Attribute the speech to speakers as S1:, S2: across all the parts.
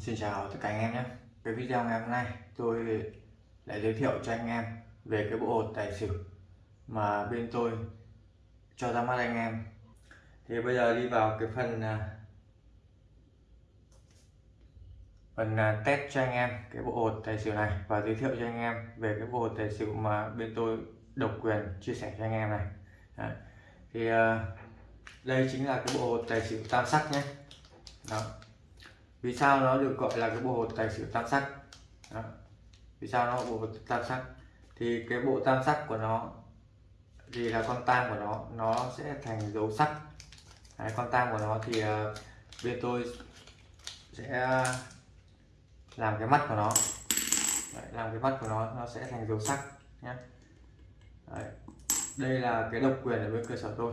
S1: Xin chào tất cả anh em nhé. Cái video ngày hôm nay tôi lại giới thiệu cho anh em về cái bộ hột tài xỉu mà bên tôi cho ra mắt anh em. Thì bây giờ đi vào cái phần à, phần à, test cho anh em cái bộ hột tài xỉu này và giới thiệu cho anh em về cái bộ hột tài xỉu mà bên tôi độc quyền chia sẻ cho anh em này. Đấy. thì à, đây chính là cái bộ hột tài xỉu tam sắc nhé. Đó vì sao nó được gọi là cái bộ hột tài xỉu tam sắc? Đó. vì sao nó bộ hột tam sắc? Thì cái bộ tam sắc của nó thì là con tam của nó nó sẽ thành dấu sắc. Đấy, con tam của nó thì uh, bên tôi sẽ làm cái mắt của nó. Đấy, làm cái mắt của nó nó sẽ thành dấu sắc nhé Đấy. đây là cái độc quyền ở bên cơ sở tôi.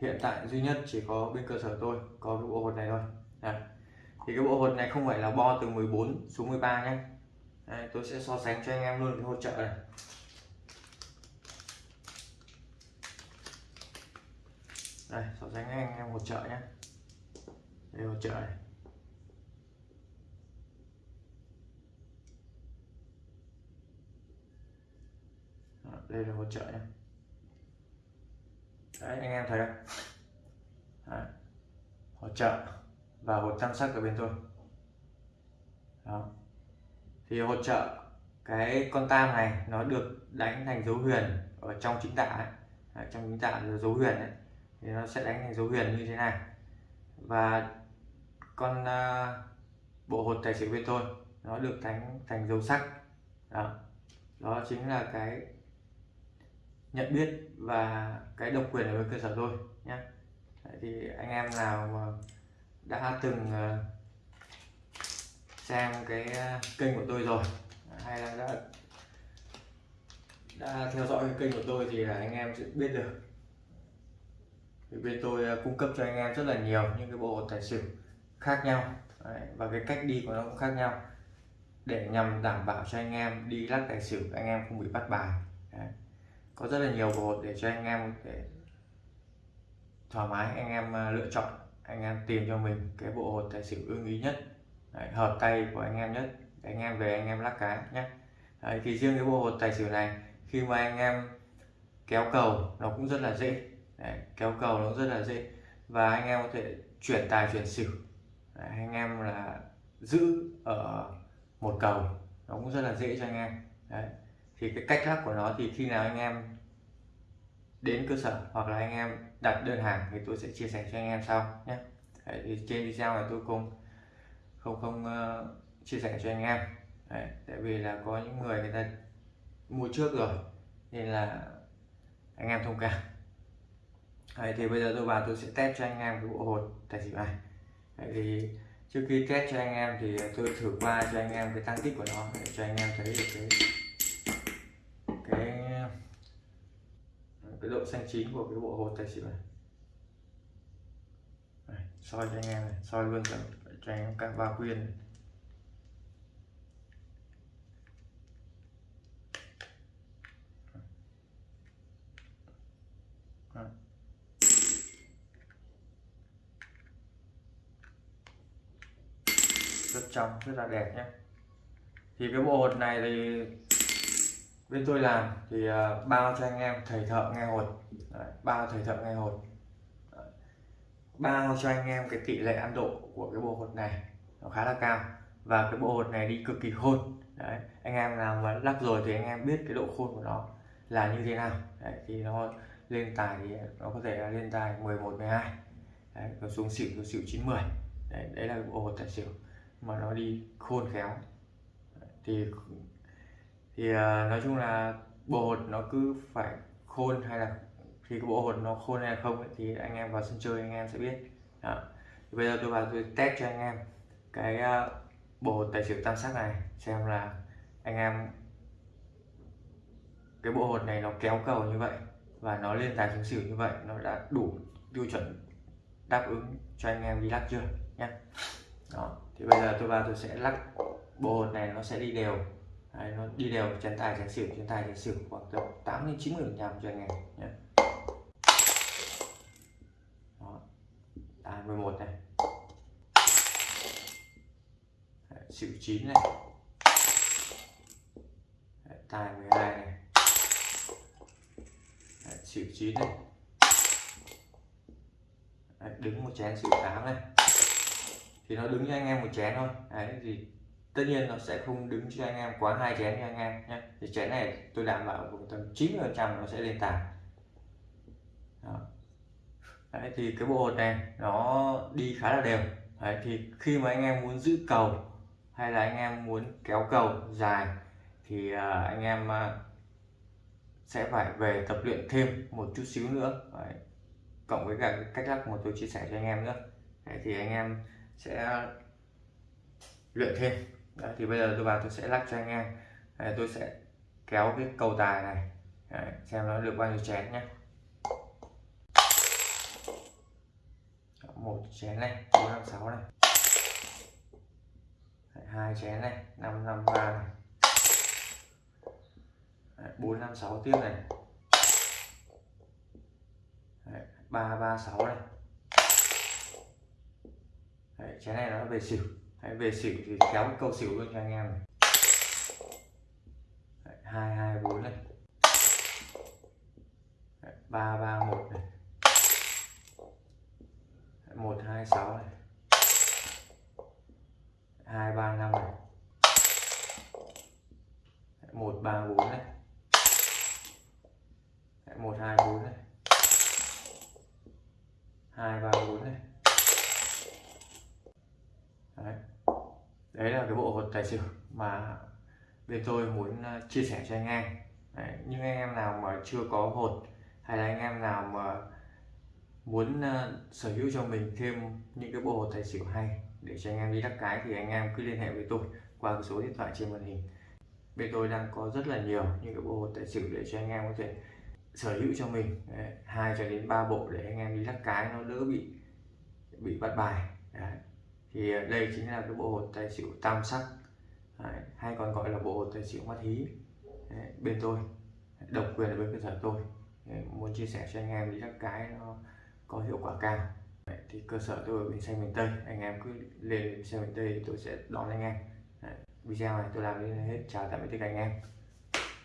S1: Hiện tại duy nhất chỉ có bên cơ sở tôi có cái bộ hột này thôi. Đấy. thì cái bộ hột này không phải là bo từ 14 xuống 13 nhé Đấy, tôi sẽ so sánh cho anh em luôn cái hỗ trợ này. Đây so sánh anh em hỗ trợ nhé đây hỗ trợ này. Đây là hỗ trợ nhé đấy anh em thấy không? Đấy. hỗ trợ và hột tam sắc ở bên tôi. Đó. Thì hỗ trợ cái con tam này nó được đánh thành dấu huyền ở trong chính tả ấy. Đấy, trong chính tả là dấu huyền ấy. thì nó sẽ đánh thành dấu huyền như thế này. Và con uh, bộ hột tài xỉu bên tôi nó được đánh thành dấu sắc. Đó. Đó chính là cái nhận biết và cái độc quyền ở bên cơ sở tôi nhé. Thì anh em nào mà đã từng ờ, xem cái ờ, kênh của tôi rồi. Hay là đã đã theo dõi cái kênh của tôi thì là anh em sẽ biết được. Thì bên tôi ờ, cung cấp cho anh em rất là nhiều những cái bộ tài xỉu khác nhau. Đấy, và cái cách đi của nó cũng khác nhau. Để nhằm đảm bảo cho anh em đi lắc tài xỉu anh em không bị bắt bài. Đấy. có rất là nhiều bộ để cho anh em để thoải mái anh em lựa chọn anh em tìm cho mình cái bộ hột tài xỉu ưng ý nhất. Đấy, hợp tay của anh em nhất. Để anh em về anh em lắc cá nhé Đấy, thì riêng cái bộ hột tài xỉu này khi mà anh em kéo cầu nó cũng rất là dễ. Đấy, kéo cầu nó rất là dễ. Và anh em có thể chuyển tài chuyển xỉu. Đấy, anh em là giữ ở một cầu nó cũng rất là dễ cho anh em. Đấy. thì cái cách lắc của nó thì khi nào anh em đến cơ sở hoặc là anh em đặt đơn hàng thì tôi sẽ chia sẻ cho anh em sau nhé. Đấy, thì trên video này tôi không không không uh, chia sẻ cho anh em. Đấy, tại vì là có những người người ta mua trước rồi nên là anh em thông cảm. Đấy, thì bây giờ tôi vào tôi sẽ test cho anh em cái bộ hột tài xỉu này. Đấy, thì trước khi test cho anh em thì tôi thử qua cho anh em cái tăng tích của nó để cho anh em thấy được cái cái cái độ xanh chín của cái bộ hột tài xỉu này. Đây, soi cho anh em này soi luôn cho, cho anh em các ba quyên này. rất trong rất là đẹp nhé thì cái bộ hột này thì bên tôi làm thì uh, bao cho anh em thầy thợ nghe hột Đấy, bao thầy thợ nghe hột Đấy. bao cho anh em cái tỷ lệ ăn độ của cái bộ hột này nó khá là cao và cái bộ hột này đi cực kỳ khôn Đấy. anh em nào mà lắc rồi thì anh em biết cái độ khôn của nó là như thế nào Đấy. thì nó lên tài thì nó có thể là lên tài 11 12 Đấy. còn xuống xỉu xuống xỉu 90 đấy, đấy là bộ hột tài xỉu mà nó đi khôn khéo Đấy. thì thì uh, nói chung là bộ hột nó cứ phải khôn hay là khi cái bộ hột nó khôn hay là không ấy, thì anh em vào sân chơi anh em sẽ biết. Đó. Thì bây giờ tôi vào tôi test cho anh em cái uh, bộ hột tài xỉu tam sắc này xem là anh em cái bộ hột này nó kéo cầu như vậy và nó lên tài xuống xỉu như vậy nó đã đủ tiêu chuẩn đáp ứng cho anh em đi lắc chưa nhé đó. Thì bây giờ tôi vào tôi sẽ lắc bộ hột này nó sẽ đi đều. Đấy, nó đi đều chén tài chén xỉu chén tài chén xỉu khoảng tầm 8 đến 90 phần trăm cho anh em nhé đó. Tài 11 này. Đấy, xỉu 9 này. Đấy, tài 12 này. Đấy, xỉu 9 này. Đấy, đứng một chén xỉu 8 này. Thì nó đứng cho anh em một chén thôi. Đấy, thì tất nhiên nó sẽ không đứng cho anh em quá hai chén cho anh em nhé thì chén này tôi đảm bảo khoảng tầm 90 phần trăm nó sẽ lên tài Đấy, thì cái bộ hột này nó đi khá là đều. Đấy, thì khi mà anh em muốn giữ cầu hay là anh em muốn kéo cầu dài thì uh, anh em uh, sẽ phải về tập luyện thêm một chút xíu nữa. Đấy. cộng với cả cái cách lắc mà tôi chia sẻ cho anh em nữa. Đấy, thì anh em sẽ luyện thêm. Đấy, thì bây giờ tôi vào tôi sẽ lắc cho anh em Đấy, tôi sẽ kéo cái cầu tài này. Đấy, xem nó được bao nhiêu chén nhé. Một chén này bốn năm sáu này. Hai chén này năm năm ba này. Bốn năm sáu tiếp này. Ba ba sáu này. Đấy, chén này nó về xỉu. Đấy, về xỉu thì kéo cái câu xỉu luôn cho anh em này. Hai hai bốn này. Ba ba một này. Một hai sáu này. Hai ba năm này. Một ba bốn này. Một hai bốn này. Hai ba bốn này đấy đấy là cái bộ hột tài xỉu mà bên tôi muốn ờ, chia sẻ cho anh em đấy. nhưng anh em nào mà chưa có hột hay là anh em nào mà muốn uh, sở hữu cho mình thêm những cái bộ hột tài xỉu hay để cho anh em đi đắc cái thì anh em cứ liên hệ với tôi qua cái số điện thoại trên màn hình bên tôi đang có rất là nhiều những cái bộ hột tài xỉu để cho anh em có thể sở hữu cho mình hai cho đến ba bộ để anh em đi lắc cái nó đỡ bị bị bắt bài Đấy thì à, đây chính là cái bộ hột tài xỉu tam sắc Đấy. hay còn gọi là bộ hột tài xỉu mắt hí Đấy. bên tôi, độc quyền ở bên cơ sở tôi Đấy. muốn chia sẻ cho anh em đi cái nó có hiệu quả cao Đấy. thì cơ sở tôi ở bên xanh miền tây anh em cứ lên xe miền tây tôi sẽ đón anh em Đấy. video này tôi làm đến hết chào tạm biệt tất cả anh em